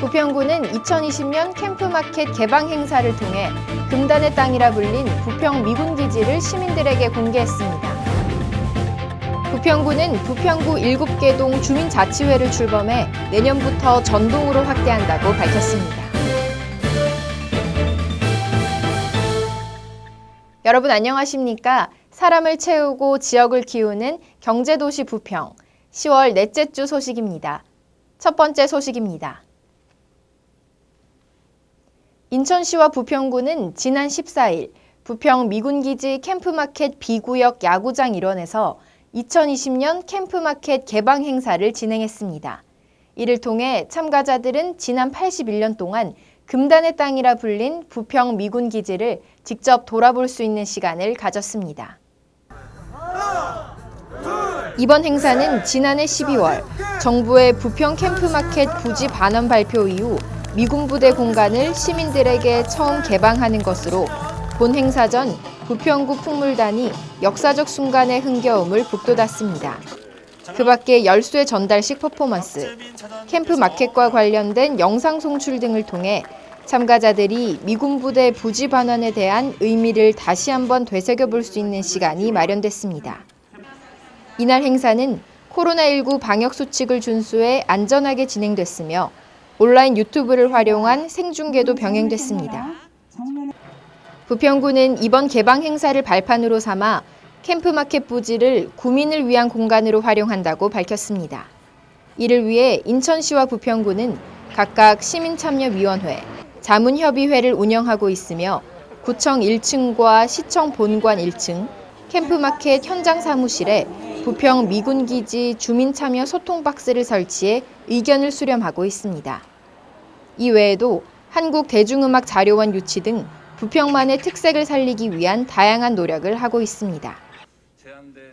부평구는 2020년 캠프마켓 개방 행사를 통해 금단의 땅이라 불린 부평 미군기지를 시민들에게 공개했습니다. 부평구는 부평구 7개 동 주민자치회를 출범해 내년부터 전동으로 확대한다고 밝혔습니다. 여러분 안녕하십니까? 사람을 채우고 지역을 키우는 경제도시 부평 10월 넷째 주 소식입니다. 첫 번째 소식입니다. 인천시와 부평구는 지난 14일 부평 미군기지 캠프마켓 B구역 야구장 일원에서 2020년 캠프마켓 개방 행사를 진행했습니다. 이를 통해 참가자들은 지난 81년 동안 금단의 땅이라 불린 부평 미군기지를 직접 돌아볼 수 있는 시간을 가졌습니다. 이번 행사는 지난해 12월 정부의 부평 캠프마켓 부지 반환 발표 이후 미군 부대 공간을 시민들에게 처음 개방하는 것으로 본 행사 전 부평구 풍물단이 역사적 순간의 흥겨움을 북돋았습니다. 그 밖에 열쇠 전달식 퍼포먼스, 캠프 마켓과 관련된 영상 송출 등을 통해 참가자들이 미군 부대 부지 반환에 대한 의미를 다시 한번 되새겨 볼 수 있는 시간이 마련됐습니다. 이날 행사는 코로나19 방역 수칙을 준수해 안전하게 진행됐으며 온라인 유튜브를 활용한 생중계도 병행됐습니다. 부평구는 이번 개방 행사를 발판으로 삼아 캠프마켓 부지를 구민을 위한 공간으로 활용한다고 밝혔습니다. 이를 위해 인천시와 부평구는 각각 시민참여위원회, 자문협의회를 운영하고 있으며 구청 1층과 시청 본관 1층, 캠프마켓 현장 사무실에 부평 미군기지 주민참여 소통 박스를 설치해 의견을 수렴하고 있습니다. 이 외에도 한국대중음악자료원 유치 등 부평만의 특색을 살리기 위한 다양한 노력을 하고 있습니다.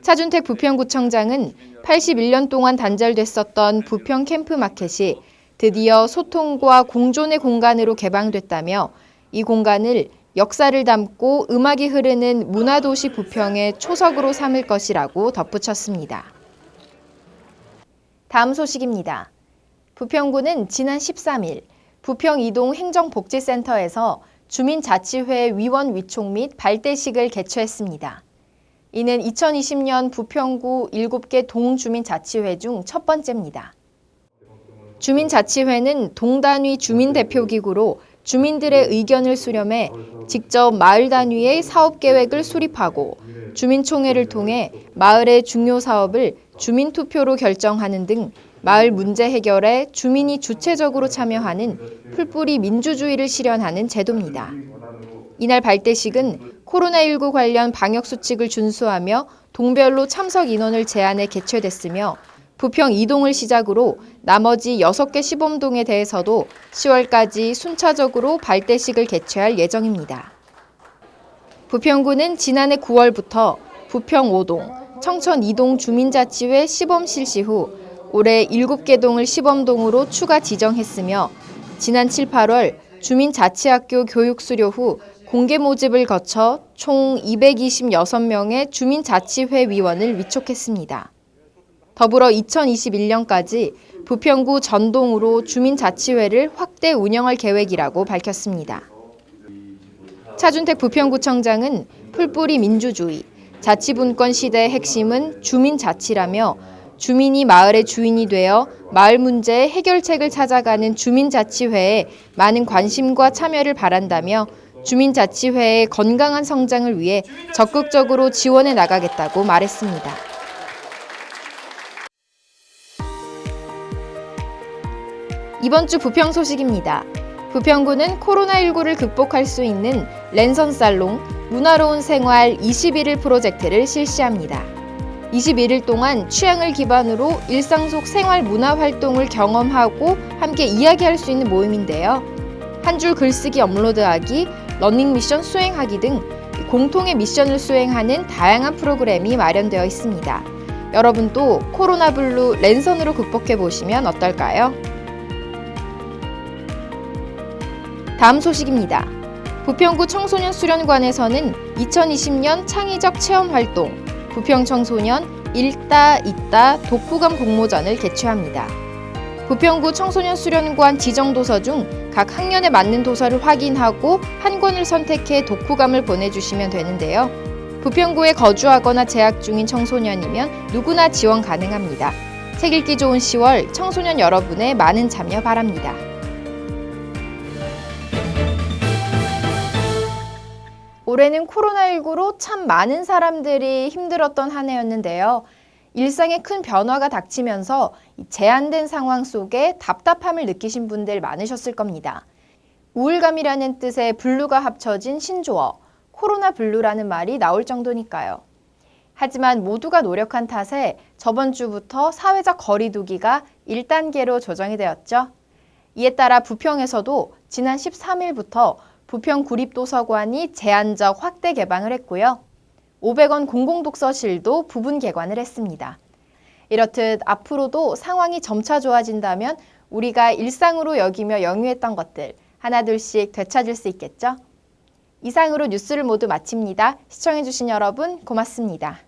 차준택 부평구청장은 81년 동안 단절됐었던 부평 캠프마켓이 드디어 소통과 공존의 공간으로 개방됐다며 이 공간을 역사를 담고 음악이 흐르는 문화도시 부평의 초석으로 삼을 것이라고 덧붙였습니다. 다음 소식입니다. 부평구는 지난 13일 부평 이동 행정복지센터에서 주민자치회 위원 위촉 및 발대식을 개최했습니다. 이는 2020년 부평구 7개 동주민자치회 중 첫 번째입니다. 주민자치회는 동단위 주민대표기구로 주민들의 의견을 수렴해 직접 마을 단위의 사업 계획을 수립하고 주민총회를 통해 마을의 중요 사업을 주민투표로 결정하는 등 마을 문제 해결에 주민이 주체적으로 참여하는 풀뿌리 민주주의를 실현하는 제도입니다. 이날 발대식은 코로나19 관련 방역수칙을 준수하며 동별로 참석 인원을 제한해 개최됐으며 부평 이동을 시작으로 나머지 6개 시범동에 대해서도 10월까지 순차적으로 발대식을 개최할 예정입니다. 부평구는 지난해 9월부터 부평 5동, 청천 2동 주민자치회 시범 실시 후 올해 7개 동을 시범동으로 추가 지정했으며 지난 7, 8월 주민자치학교 교육 수료 후 공개 모집을 거쳐 총 226명의 주민자치회 위원을 위촉했습니다. 더불어 2021년까지 부평구 전동으로 주민자치회를 확대 운영할 계획이라고 밝혔습니다. 차준택 부평구청장은 풀뿌리 민주주의, 자치분권 시대의 핵심은 주민자치라며 주민이 마을의 주인이 되어 마을 문제의 해결책을 찾아가는 주민자치회에 많은 관심과 참여를 바란다며 주민자치회의 건강한 성장을 위해 적극적으로 지원해 나가겠다고 말했습니다. 이번 주 부평 소식입니다. 부평구는 코로나19를 극복할 수 있는 랜선 살롱 문화로운 생활 21일 프로젝트를 실시합니다. 21일 동안 취향을 기반으로 일상 속 생활 문화 활동을 경험하고 함께 이야기할 수 있는 모임인데요. 한 줄 글쓰기 업로드하기, 러닝 미션 수행하기 등 공통의 미션을 수행하는 다양한 프로그램이 마련되어 있습니다. 여러분도 코로나 블루 랜선으로 극복해 보시면 어떨까요? 다음 소식입니다. 부평구 청소년 수련관에서는 2020년 창의적 체험 활동 부평 청소년 읽다, 있다, 독후감 공모전을 개최합니다. 부평구 청소년 수련관 지정 도서 중 각 학년에 맞는 도서를 확인하고 한 권을 선택해 독후감을 보내주시면 되는데요. 부평구에 거주하거나 재학 중인 청소년이면 누구나 지원 가능합니다. 책 읽기 좋은 10월 청소년 여러분의 많은 참여 바랍니다. 올해는 코로나19로 참 많은 사람들이 힘들었던 한 해였는데요. 일상에 큰 변화가 닥치면서 제한된 상황 속에 답답함을 느끼신 분들 많으셨을 겁니다. 우울감이라는 뜻의 블루가 합쳐진 신조어, 코로나 블루라는 말이 나올 정도니까요. 하지만 모두가 노력한 탓에 저번 주부터 사회적 거리두기가 1단계로 조정이 되었죠. 이에 따라 부평에서도 지난 13일부터 부평 구립도서관이 제한적 확대 개방을 했고요. 500원 공공독서실도 부분 개관을 했습니다. 이렇듯 앞으로도 상황이 점차 좋아진다면 우리가 일상으로 여기며 영유했던 것들 하나둘씩 되찾을 수 있겠죠? 이상으로 뉴스를 모두 마칩니다. 시청해주신 여러분 고맙습니다.